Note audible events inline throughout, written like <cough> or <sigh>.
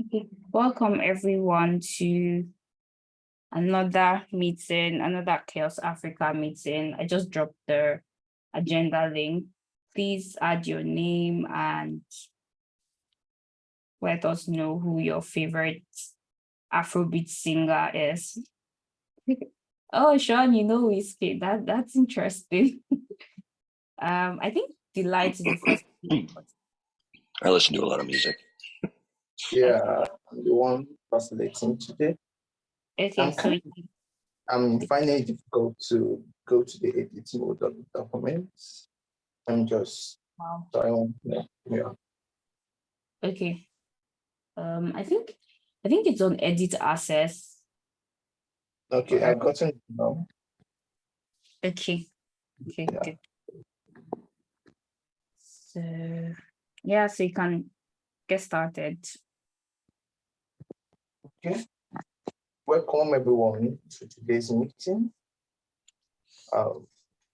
Okay, welcome everyone to another meeting, another Chaos Africa meeting. I just dropped the agenda link. Please add your name and let us know who your favorite Afrobeat singer is. <laughs> oh, Sean, you know Whiskey. That that's interesting. <laughs> um, I think Delight is the first. <clears throat> I listen to a lot of music. Yeah, I'm the one facilitating today. Okay, I'm, so I'm finding it difficult to go to the editing mode of the documents. I'm just, wow. so I want, yeah, yeah. Okay. Um, I think I think it's on edit access. Okay, I've gotten it now. Okay. Okay, Yeah. good. So yeah, so you can get started. Okay. Welcome everyone to today's meeting. Um,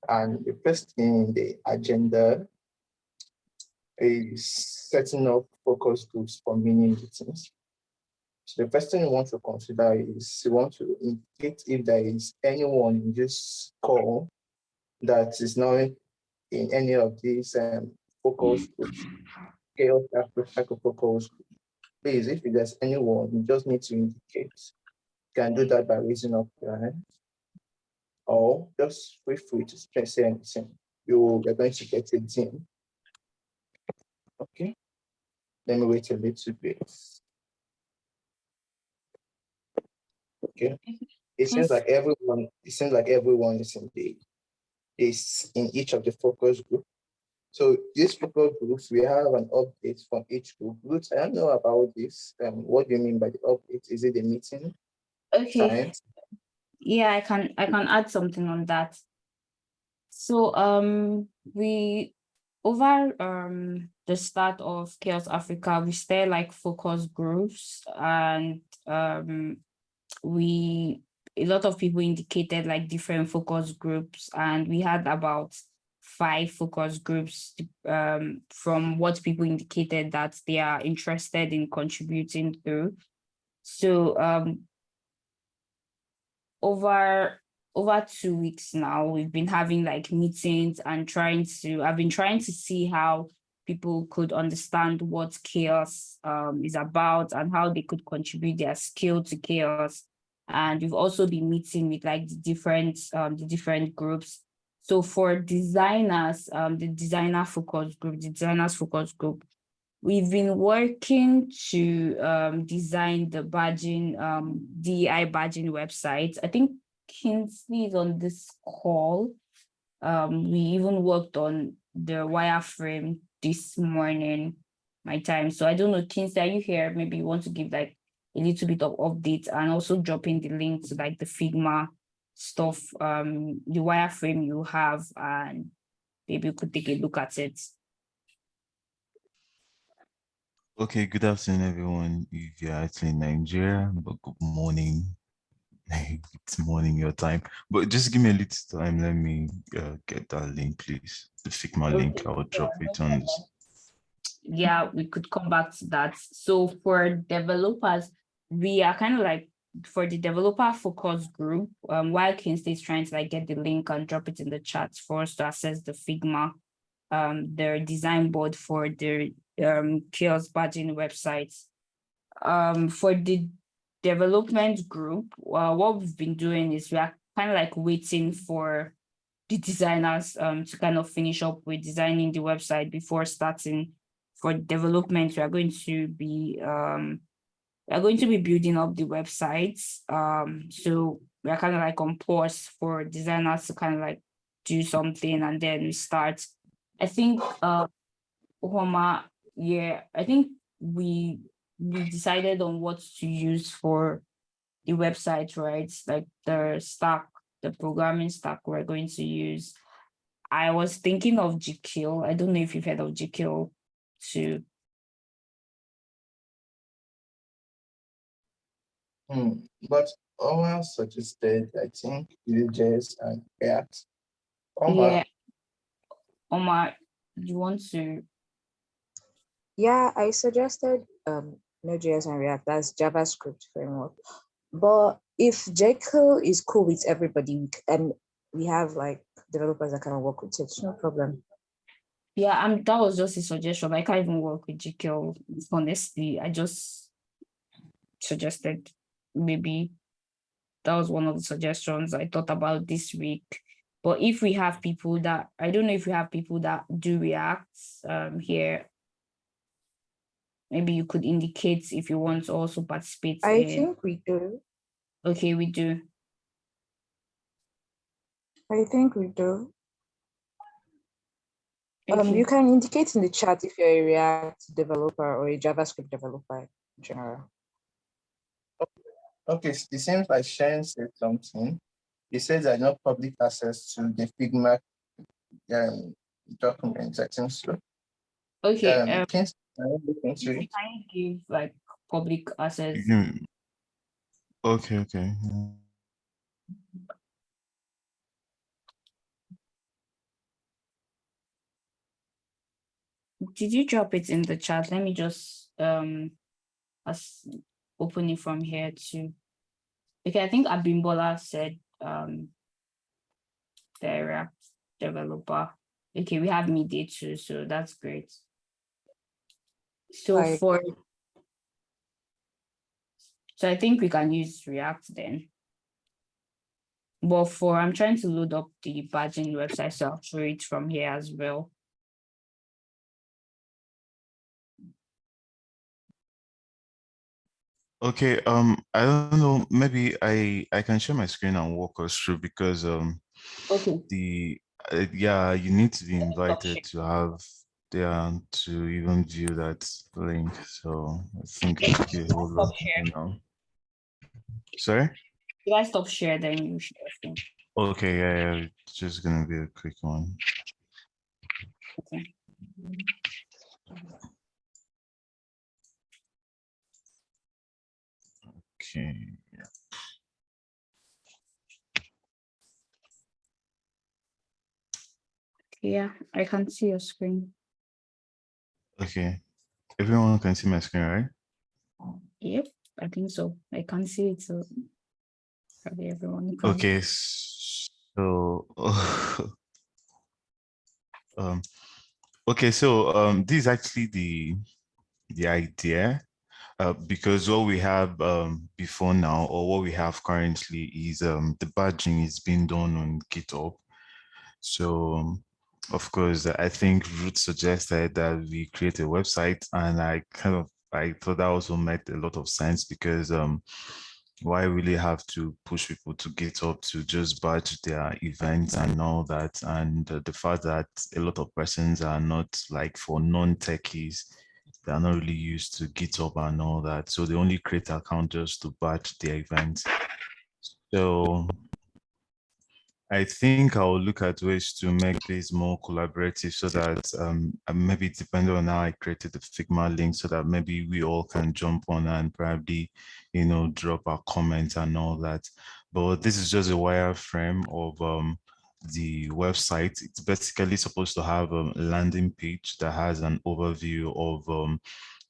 and the first thing in the agenda is setting up focus groups for mini meetings. So the first thing you want to consider is you want to indicate if there is anyone in this call that is not in any of these um, focus groups, chaos Africa focus groups. Please, if there's anyone, you just need to indicate. You can do that by raising up your hand. Or just feel free to say anything. You are going to get a team. Okay. Let me wait a little bit. Okay. It seems like everyone, it seems like everyone is in the is in each of the focus group. So these focus groups, we have an update from each group. Ruth, I don't know about this. Um, what do you mean by the update? Is it the meeting? Okay. Time? Yeah, I can I can add something on that. So um we over um the start of Chaos Africa, we stay like focus groups and um we a lot of people indicated like different focus groups and we had about five focus groups um, from what people indicated that they are interested in contributing to. So um, over over two weeks now, we've been having like meetings and trying to, I've been trying to see how people could understand what chaos um, is about and how they could contribute their skill to chaos. And we've also been meeting with like the different, um, the different groups. So for designers, um, the designer focus group, the designers focus group, we've been working to um, design the badging, um, DEI badging website. I think Kingsley is on this call. Um, we even worked on the wireframe this morning, my time. So I don't know, Kingsley, are you here? Maybe you want to give like a little bit of update and also dropping the link to like the Figma stuff, um, the wireframe you have, and maybe you could take a look at it. Okay, good afternoon, everyone. If you're actually in Nigeria, but good morning. <laughs> Good morning, your time. But just give me a little time. Let me uh, get that link, please. The Figma link, I will drop it on this. Yeah, we could come back to that. So for developers, we are kind of like for the developer focus group, um, while Kingsley is trying to like get the link and drop it in the chat for us to access the Figma, um, their design board for their um, chaos badging websites. Um, for the development group, uh, what we've been doing is we are kind of like waiting for the designers um, to kind of finish up with designing the website before starting for development. We are going to be um, we are going to be building up the websites. Um, so we are kind of like on pause for designers to kind of like do something and then we start. I think uh, Homa, yeah, I think we we decided on what to use for the website, right? Like the stack, the programming stack we're going to use. I was thinking of Jekyll. I don't know if you've heard of Jekyll too. Hmm. But Omar suggested, I think, Vue.js and React. Omar, Yeah. Omar, you want to? Yeah, I suggested um, Node.js and React, that's JavaScript framework. But if Jekyll is cool with everybody, and we have like developers that can work with it, no problem. Yeah, um, that was just a suggestion. I can't even work with Jekyll, honestly. I just suggested maybe that was one of the suggestions I thought about this week. But if we have people that I don't know if we have people that do React um here. Maybe you could indicate if you want to also participate. I in- think we do. Okay, we do. I think we do. Um, you can indicate in the chat if you're a React developer or a JavaScript developer in general. Okay, s- it seems like Shane said something. He says there's no public access to the Figma um, document, I think so. Okay, Um, um, can can you can give like public access? You can- Okay, okay. yeah. Did you drop it in the chat? Let me just um as open it from here too. Okay, I think Abimbola said um the React developer. Okay, we have media too, so that's great. So for so I think we can use React then. But for I'm trying to load up the badging website, so I'll show it from here as well. Okay, um, I don't know, maybe I I can share my screen and walk us through because um Okay. the uh, yeah, you need to be invited to have there to even view that link. So I think okay, should be a whole lot now. Sorry? If I stop share, then you. Okay, yeah, yeah, it's just gonna be a quick one. Okay. Okay. Yeah, I can see your screen. Okay. Everyone can see my screen, right? Yep, I think so. I can see it. So probably everyone. can. Okay, so <laughs> um okay, so um this is actually the the idea uh, because what we have um before now or what we have currently is um the badging is being done on GitHub. So um, of course, I think Ruth suggested that we create a website and I kind of I thought that also made a lot of sense because um why really have to push people to GitHub to just badge their events and all that and uh, the fact that a lot of persons are not like for non-techies they are not really used to github and all that so they only create account just to badge their events so I think I'll look at ways to make this more collaborative so that um, maybe depending on how I created the Figma link so that maybe we all can jump on and probably, you know, drop our comments and all that. But this is just a wireframe of um, the website. It's basically supposed to have a landing page that has an overview of um,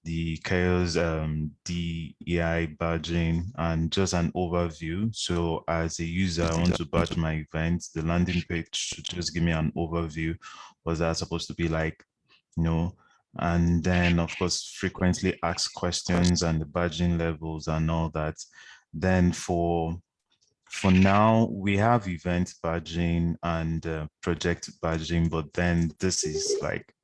the chaos um DEI badging and just an overview. So as a user, I want to badge my events. The landing page should just give me an overview. Was that supposed to be like, you know, and then of course frequently asked questions and the badging levels and all that. Then for for now, we have event badging and uh, project badging, but then this is like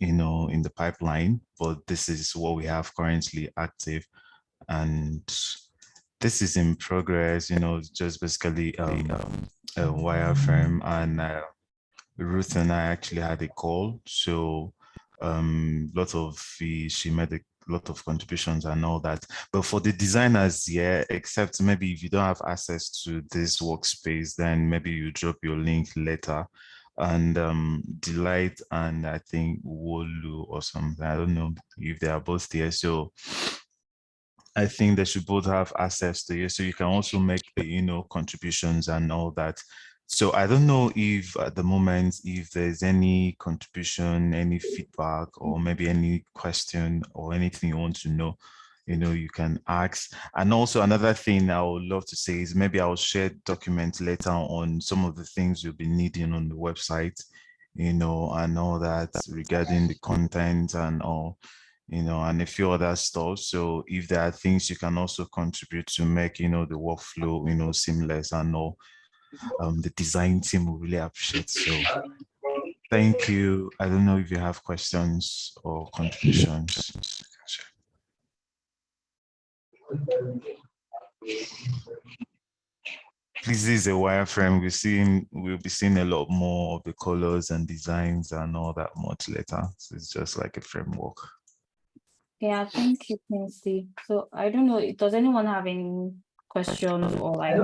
you know, in the pipeline, but this is what we have currently active. And this is in progress, you know, just basically um, a wireframe and uh, Ruth and I actually had a call. So um, lot of the, she made a lot of contributions and all that. But for the designers, yeah, except maybe if you don't have access to this workspace, then maybe you drop your link later. And um delight and i think wolu or something i don't know if they are both there. So i think they should both have access to it. So you can also make the you know contributions and all that So I don't know if at the moment, if there's any contribution, any feedback, or mm-hmm. maybe any question or anything you want to know, you know, you can ask. And also another thing I would love to say is maybe I'll share documents later on some of the things you'll be needing on the website, you know, and all that regarding the content and all, you know, and a few other stuff. So if there are things you can also contribute to make, you know, the workflow, you know, seamless and all, um, the design team will really appreciate. So thank you. I don't know if you have questions or contributions. This is a wireframe. We're seeing, we'll be seeing a lot more of the colors and designs and all that much later. So it's just like a framework. Yeah, thank you, Kingsley. So I don't know, does anyone have any questions or like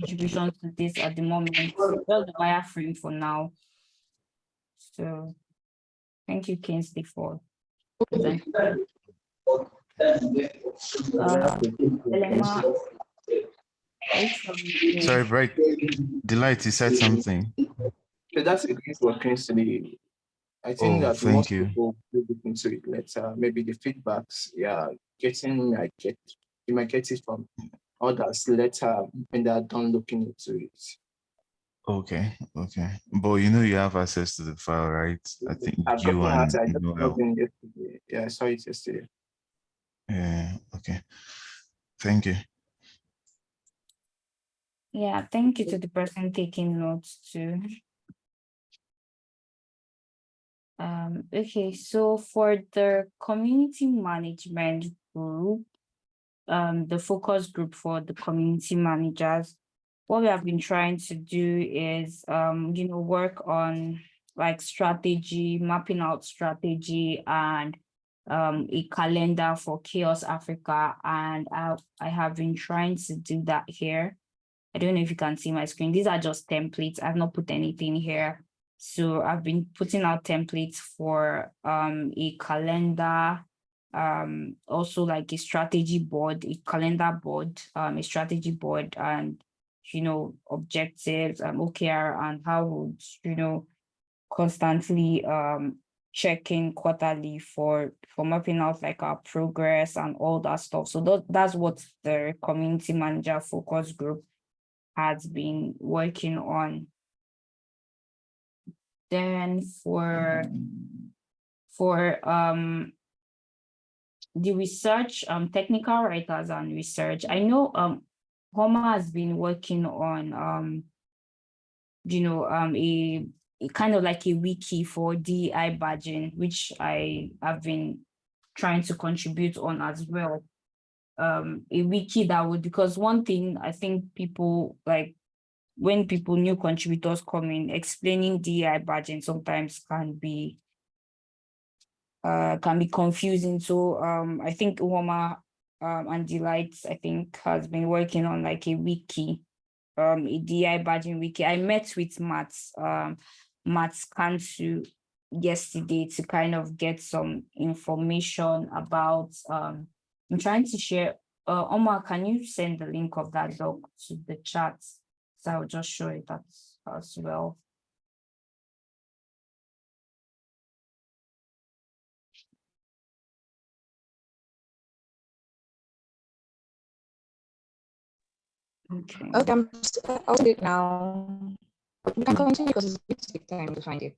contributions to this at the moment? Just the wireframe for now. So thank you, Kingsley, for presenting. Uh, Elema, which of you- Sorry, break. Delight, you said something. So that's a great work, Kingsley. I think Oh, that thank most you. people will look into it later. Maybe the feedbacks, yeah, getting, I get, you might get it from others later when they're done looking into it. Okay, okay. But you know you have access to the file, right? I think I've you gotten and that, I just Noel. logged in yesterday. Yeah, I saw it yesterday. Yeah, okay. Thank you. Yeah, thank you to the person taking notes too. Um, okay, so for the community management group, um, the focus group for the community managers, what we have been trying to do is, um, you know, work on like strategy, mapping out strategy and um, a calendar for Chaos Africa. And I, I have been trying to do that here. I don't know if you can see my screen. These are just templates. I've not put anything here. So I've been putting out templates for um, a calendar, um, also like a strategy board, a calendar board, um, a strategy board, and you know objectives, um, OKR, and how would you know constantly um checking quarterly for for mapping out like our progress and all that stuff. So that, that's what the community manager focus group has been working on. Then for for um the research, um technical writers and research, I know um Homa has been working on um you know um a, a kind of like a wiki for DI badging, which I have been trying to contribute on as well. Um a wiki that would because one thing I think people like when people new contributors come in, explaining DI badging sometimes can be uh, can be confusing. So um, I think Uoma um, and Delight, I think, has been working on like a wiki, um, a DI badging wiki. I met with Matt, um, Matt Kansu yesterday to kind of get some information about, um, I'm trying to share, uh, Omar, can you send the link of that doc to the chat? So I'll just show it that as well. Okay. Okay, I'm, I'll do it now. We can continue because it's going to take time to find it.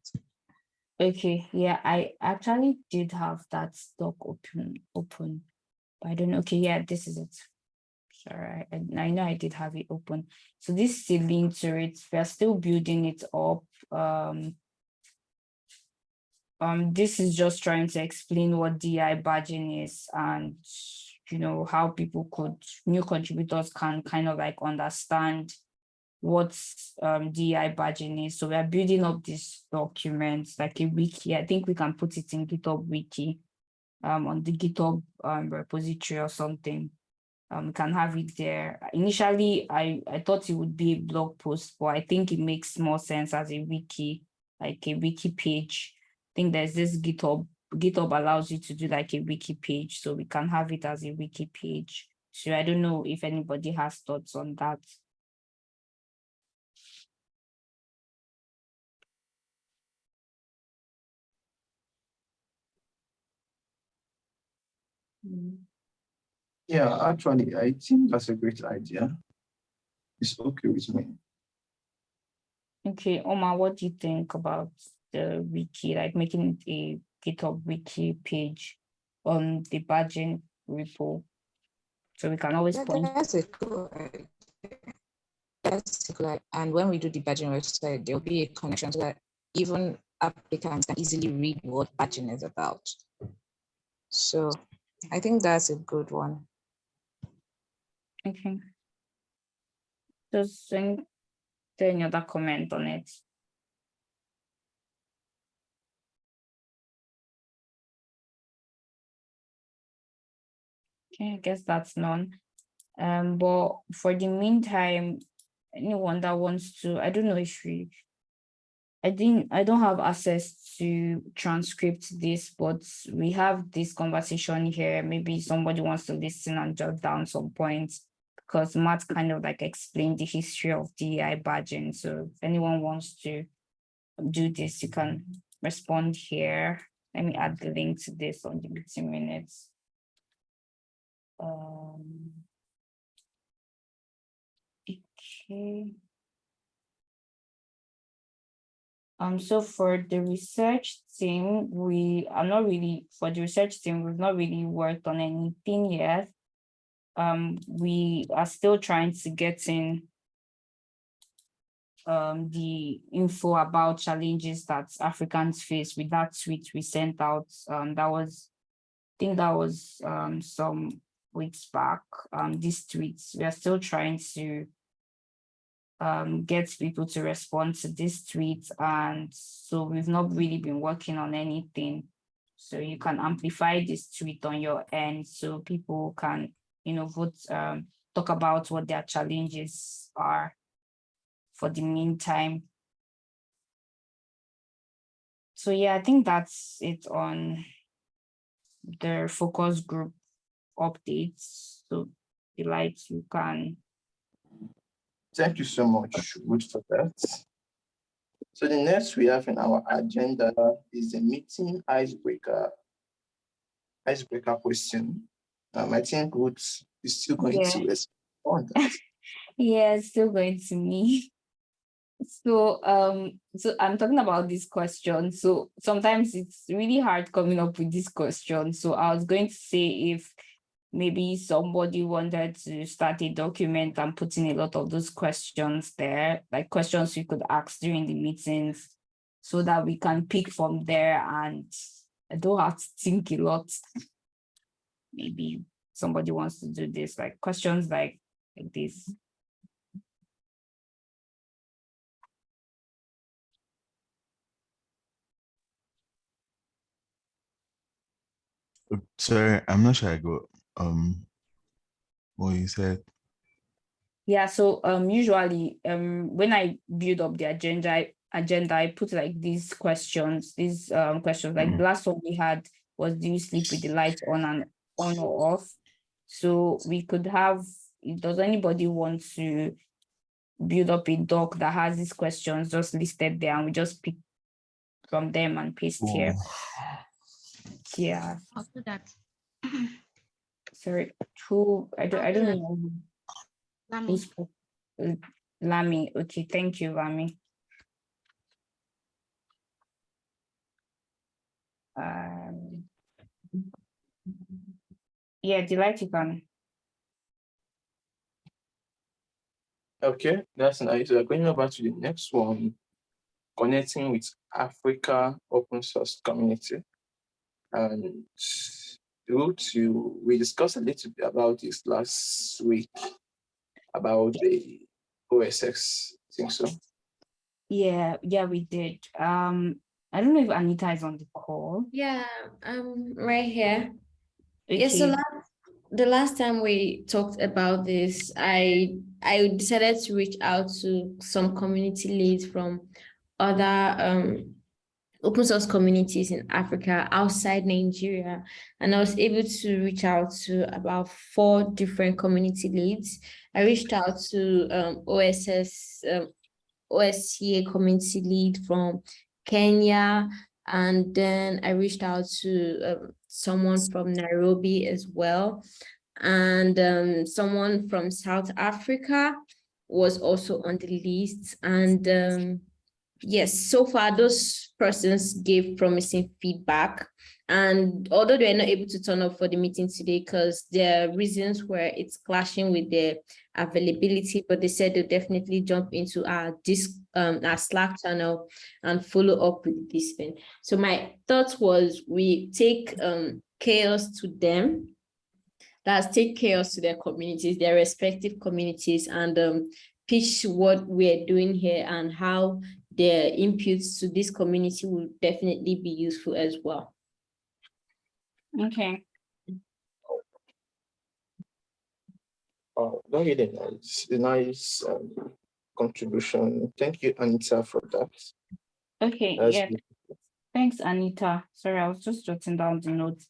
Okay, yeah, I actually did have that stock open open, but I don't know. Okay, yeah, this is it. Sorry, I, I know I did have it open. So this is the link to it. We are still building it up. Um, um, this is just trying to explain what DI badging is and you know how people could new contributors can kind of like understand what um, DI badging is. So we are building up this document like a wiki. I think we can put it in GitHub wiki um, on the GitHub um, repository or something. Um, we can have it there. Initially, I, I thought it would be a blog post, but I think it makes more sense as a wiki, like a wiki page. I think there's this GitHub. GitHub allows you to do like a wiki page, so we can have it as a wiki page. So I don't know if anybody has thoughts on that. Yeah, actually, I think that's a great idea. It's okay with me. Okay, Omar, what do you think about the wiki, like making it a GitHub wiki page on the badging repo? So we can always point, That's a good idea. That's a good idea. And when we do the badging website, there'll be a connection so that even applicants can easily read what badging is about. So I think that's a good one. okay. Does there any other comment on it? Okay, I guess that's none. Um, but for the meantime, anyone that wants to, I don't know if we, I didn't, I don't have access to transcript this, but we have this conversation here. Maybe somebody wants to listen and jot down some points because Matt kind of like explained the history of DEI badging. So if anyone wants to do this, you can respond here. Let me add the link to this on the meeting minutes. Um, okay. Um, so for the research team, we are not really, for the research team, we've not really worked on anything yet. Um, we are still trying to get in um, the info about challenges that Africans face with that tweet we sent out. Um, that was, I think that was um, some weeks back. Um, these tweets, we are still trying to um, get people to respond to this tweet. And so we've not really been working on anything. So you can amplify this tweet on your end so people can, you know, vote, um, talk about what their challenges are for the meantime. So yeah, I think that's it on the focus group updates. So Delight, you can Thank you so much, Ruth, for that. So the next we have in our agenda is the meeting icebreaker, icebreaker question. Um, I think Ruth is still going Yeah. to respond. <laughs> Yeah, still going to me. So um so I'm talking about this question. So sometimes it's really hard coming up with this question. So I was going to say if maybe somebody wanted to start a document and put in a lot of those questions there, like questions we could ask during the meetings so that we can pick from there and I don't have to think a lot. Maybe somebody wants to do this, like questions like like this. Sorry, I'm not sure I got um what you said. Yeah, so um usually um when I build up the agenda, I- agenda, I put like these questions, these um questions, like the last one we had was do you sleep with the lights on and on or off? So we could have, does anybody want to build up a doc that has these questions just listed there and we just pick from them and paste here? Yeah, I'll do that. Sorry, who, I don't, I don't know. Let me, Who's spoke? Uh, Lami, okay, thank you, Lami. Um. Yeah, delight you can. Okay, that's nice. We're going over to the next one. Connecting with Africa open source community. And Ruth, you, we discussed a little bit about this last week about the OSX, I think so? Yeah, yeah, we did. Um, I don't know if Anita is on the call. yeah, I'm right here. Yes, so last, the last time we talked about this, I I decided to reach out to some community leads from other um open source communities in Africa outside Nigeria. And I was able to reach out to about four different community leads. I reached out to um OSS um, OSCA community lead from Kenya. And then I reached out to um, someone from Nairobi as well. And um, someone from South Africa was also on the list. And um, yes, so far those persons gave promising feedback. And although they are not able to turn up for the meeting today because there are reasons where it's clashing with their availability, but they said they'll definitely jump into our disc, um, our Slack channel and follow up with this thing. So my thought was we take um, chaos to them that's take chaos to their communities, their respective communities, and um, pitch what we're doing here and how their inputs to this community will definitely be useful as well. Okay, Oh, that really nice, a nice um, contribution. Thank you, Anita, for that. okay, That's yeah, beautiful. thanks, Anita. Sorry, I was just jotting down the notes.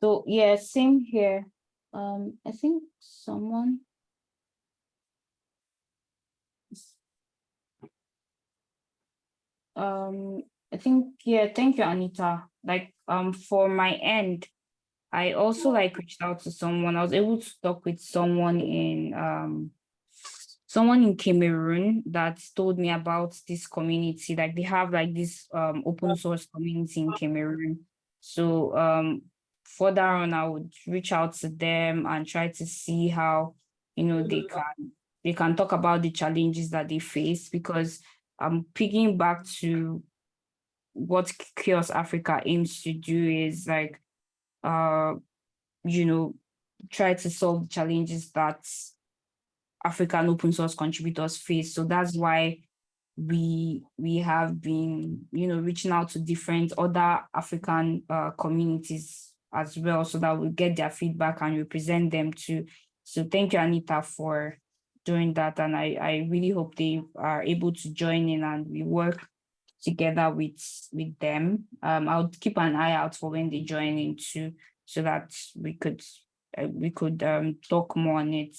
So, yeah, same here. Um, I think someone. Um, I think, yeah, thank you, Anita. Like, um, for my end, I also like reached out to someone. I was able to talk with someone in um someone in Cameroon that told me about this community. Like they have like this um open source community in Cameroon. So um further on, I would reach out to them and try to see how you know they can they can talk about the challenges that they face because I'm picking back to what Chaos Africa aims to do is like uh, you know, try to solve challenges that African open source contributors face. So that's why we we have been, you know, reaching out to different other African uh, communities as well, so that we get their feedback and represent them too. So thank you, Anita, for doing that. And I, I really hope they are able to join in and we work together with with them. Um, I'll keep an eye out for when they join in too, so that we could uh, we could um talk more on it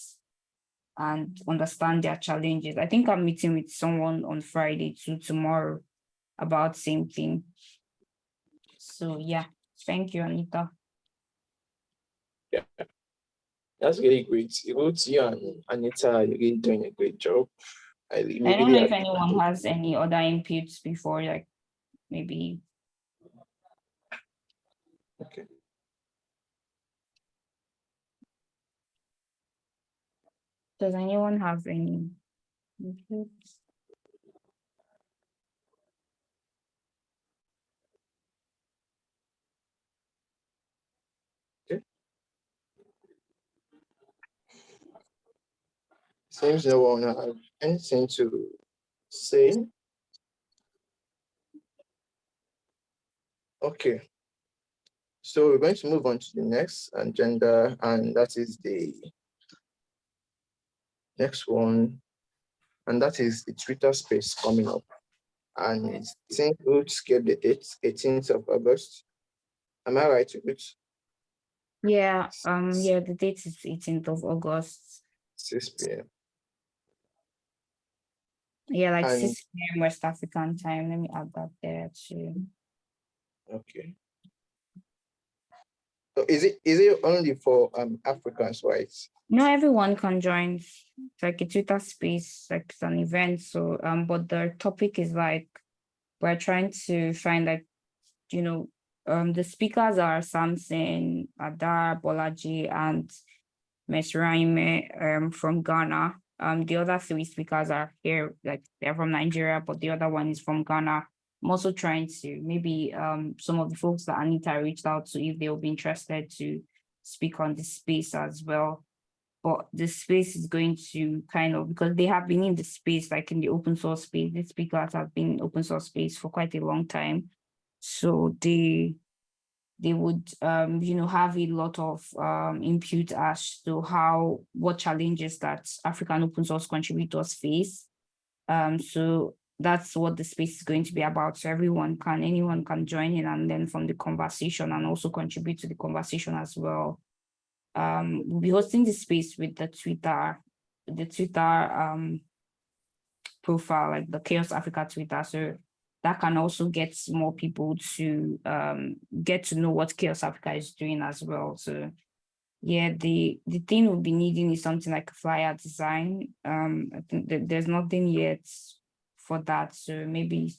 and understand their challenges. I think I'm meeting with someone on Friday too tomorrow about same thing. So yeah, thank you, Anita. That's really great. Both you and Anita are really doing a great job. I, really I don't know if anyone has any other inputs before, like maybe Okay. Does anyone have any? inputs? Seems no one have anything to say. Okay. So we're going to move on to the next agenda, and that is the next one, and that is the Twitter space coming up. And it's think Roots gave the date, 18th of August. Am I right, Roots? Yeah, um, yeah, the date is eighteenth of August. 6 p.m. Yeah, like And- six PM West African time. Let me add that there too. Okay. So is it is it only for um Africans, right? No, everyone can join. It's like a Twitter space, like it's an event. So, um, but the topic is like, we're trying to find like, you know, um, the speakers are Samson, Adar, Bolaji, and Ms. Raime, um, from Ghana. Um, the other three speakers are here, like they're from Nigeria, but the other one is from Ghana. I'm also trying to maybe um some of the folks that Anita reached out to if they'll be interested to speak on this space as well but the space is going to kind of because they have been in the space like in the open source space these speakers have been open source space for quite a long time so they they would um you know have a lot of um input as to how what challenges that african open source contributors face. Um so that's what the space is going to be about. So everyone can anyone can join in and learn from the conversation and also contribute to the conversation as well. Um we'll be hosting this space with the twitter the twitter um profile like the chaos africa twitter. So that can also get more people to um, get to know what Chaos Africa is doing as well. So yeah, the the thing we'll be needing is something like a flyer design. Um, I think that there's nothing yet for that. So maybe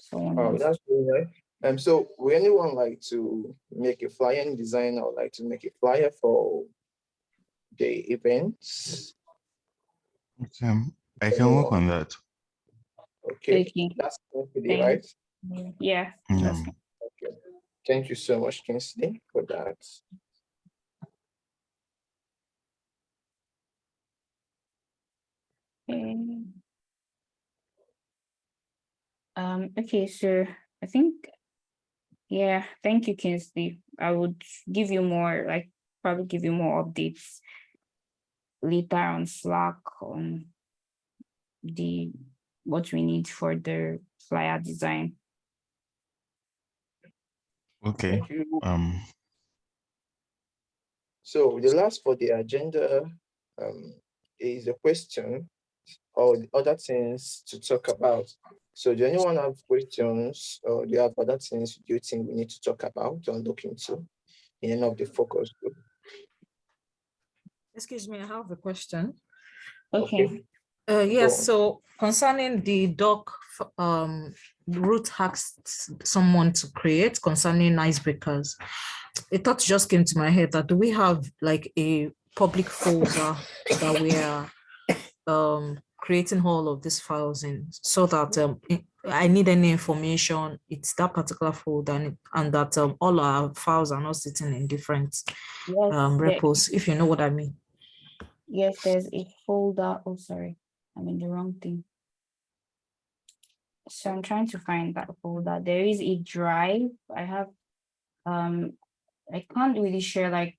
someone Oh, else. that's really nice. Um, so would anyone like to make a flyer design or like to make a flyer for the events? Okay, um, I can work on that. Okay, Okay. that's Kingsley, Thank- right? Yeah. that's Um, Okay. Thank you so much, Kingsley, for that. Okay. Um, okay, so I think, yeah, thank you, Kingsley. I would give you more, like, probably give you more updates later on Slack on the, what we need for the flyer design. Okay, um, So the last for the agenda um, is a question or the other things to talk about. So do anyone have questions or do you have other things you think we need to talk about or look into in any of the focus group? Excuse me, I have a question. Okay, Uh, yes, so concerning the doc, um, Ruth asked someone to create concerning icebreakers. A thought just came to my head that do we have like a public folder that we are um creating all of these files in so that um i- I need any information, it's that particular folder and, and that um all our files are not sitting in different yes, um there- repos, if you know what I mean. yes, there's a folder, oh, sorry, I'm in the wrong thing. So I'm trying to find that folder. There is a drive. I have, um, I can't really share like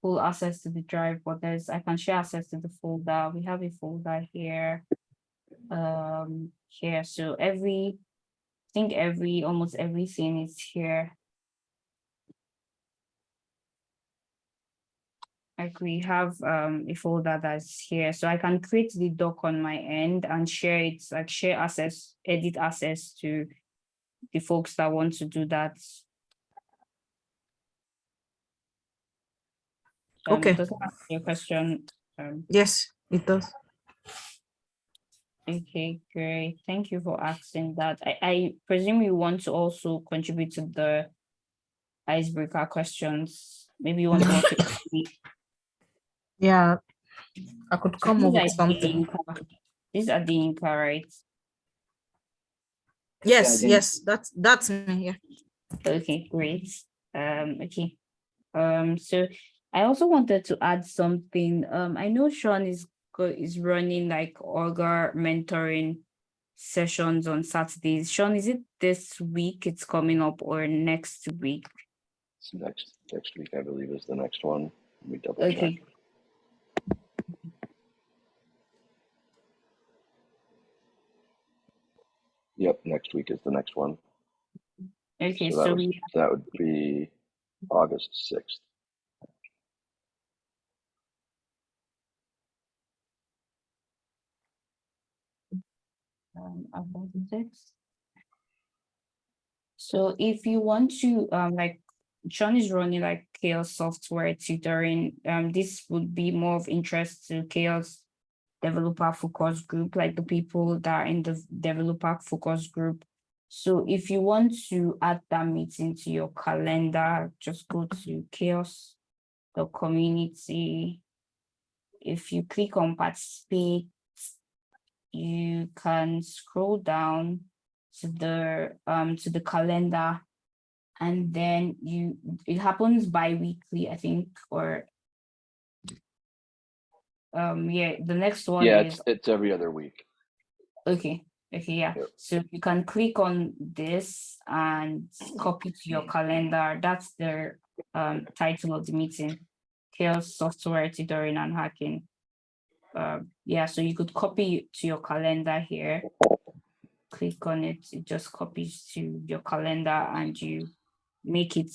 full access to the drive, but there's, I can share access to the folder. We have a folder here. Um, here, so every, I think every, almost everything is here. Like we have um a folder that's here, so I can create the doc on my end and share it, like share access, edit access to the folks that want to do that. Um, Okay. Does that answer your question? Um, Yes, it does. okay, great. Thank you for asking that. I, I presume you want to also contribute to the icebreaker questions. Maybe you want to work with me. Yeah, I could come These up with something. Inca- These are the Inca, right? Yes, then- yes, that's that's me. Yeah. Okay, great. Um, okay. Um, so I also wanted to add something. Um, I know Sean is go is running like Augur mentoring sessions on Saturdays. Sean, is it this week it's coming up or next week? It's next next week, I believe, is the next one. Let me double check. Yep, next week is the next one. Okay, So that so was, we that would be August sixth. um about this. So if you want to um like John is running like chaos software tutoring, um this would be more of interest to chaos developer focus group, like the people that are in the developer focus group. So if you want to add that meeting to your calendar, just go to chaos, the community. If you click on participate, you can scroll down to the um to the calendar and then you it happens bi-weekly i think or um yeah the next one Yeah, is it's, it's every other week. okay okay yeah. Yep. so you can click on this and copy to your calendar. That's the um title of the meeting. Chaos software tutoring and hacking um yeah so you could copy to your calendar here. Click on it it just copies to your calendar and you make it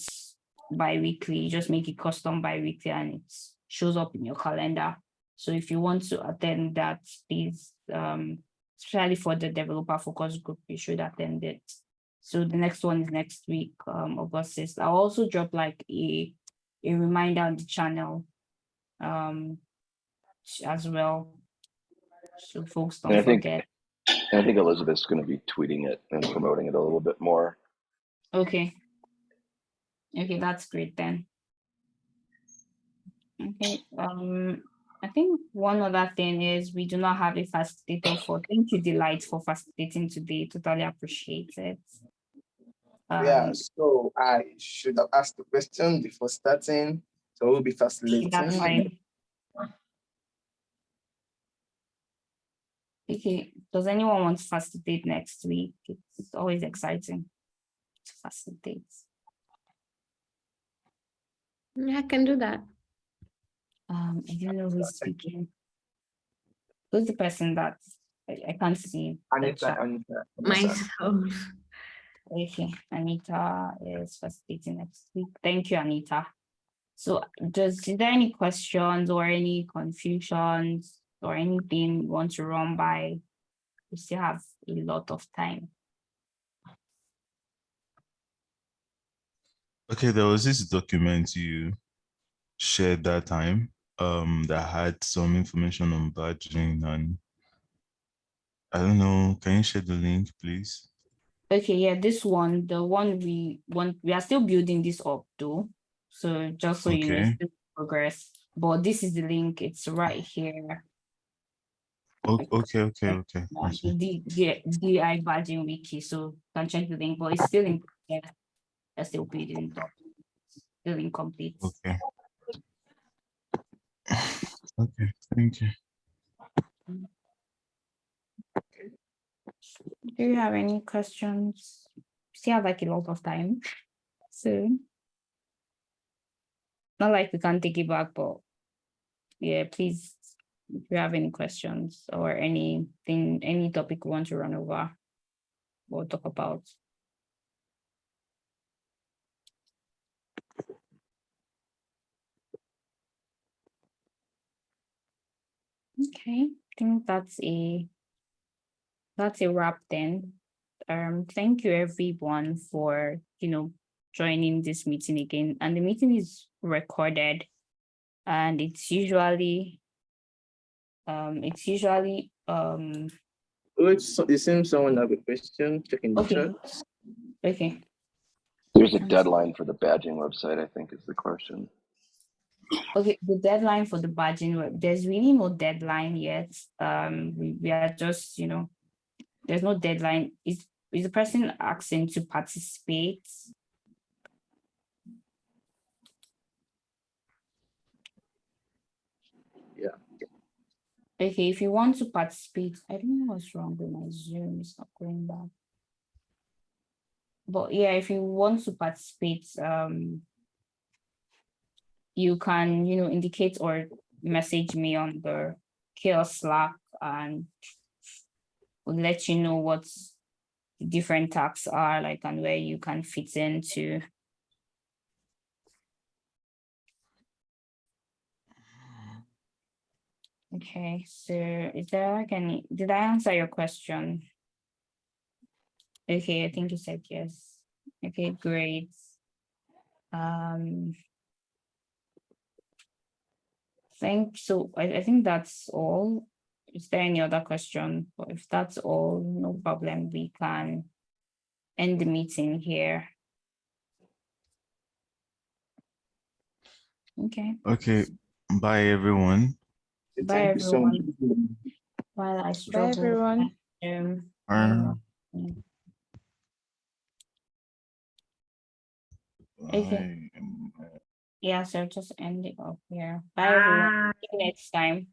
bi-weekly you just make it custom bi-weekly and it shows up in your calendar so if you want to attend that please um especially for the developer focus group, you should attend it. So the next one is next week, um, August 6th. I'll also drop like a, a reminder on the channel um, as well. So folks don't I think- forget. I think Elizabeth's going to be tweeting it and promoting it a little bit more. Okay. Okay, that's great then. Okay, um, I think one other thing is we do not have a facilitator for, thank you Delight for facilitating today, totally appreciate it. Yeah, Um, so I should have asked the question before starting, so we'll be facilitating. That's fine. Okay, does anyone want to facilitate next week? It's always exciting to facilitate. Yeah, I can do that. Um, I don't know who's speaking. Who's the person that I, I can't see? Anita, chat. Anita. Anita. Myself. Okay, Anita is facilitating next week. Thank you, Anita. So does, is there any questions or any confusions or anything you want to run by? We still have a lot of time. Okay, there was this document you shared that time um that had some information on badging and I don't know, can you share the link, please? Okay, yeah, this one, the one we want, we are still building this up though. So just so you know, Okay. still in progress, but this is the link, it's right here. Okay, okay, okay. I Yeah, see. the the DI badging wiki, so you can check the link, but it's still in. It's still building up. Still incomplete. Okay. Okay, thank you. Do you have any questions? Still have like a lot of time. So. Not like we can't take it back, but yeah, please, if you have any questions or anything, any topic you want to run over, we'll talk about. Okay, I think that's a that's a wrap then. Um, thank you everyone for, you know, joining this meeting again. And the meeting is recorded. And it's usually, um, it's usually, um, it seems someone have a question, checking the Okay. chat. okay, There's a deadline for the badging website, I think is the question. Okay, the deadline for the badging, web- there's really no deadline yet. Um, we, we are just, you know, there's no deadline. Is, is the person asking to participate? Yeah. Okay, if you want to participate, I don't know what's wrong with my Zoom, it's not going back. But yeah, if you want to participate, um, you can, you know, indicate or message me on the CHAOSS Slack and we'll let you know what different tasks are like and where you can fit into. Okay, so is there like any, did I answer your question? Okay, I think you said yes. Okay, great. Um. Thank, so I, I think that's all. Is there any other question? But if that's all, no problem, we can end the meeting here. Okay, Okay, bye everyone. Bye, Thank you so while I Bye, everyone. Um, Uh, Okay. bye. Yeah, so just end it up here. Bye, everyone. See you next time.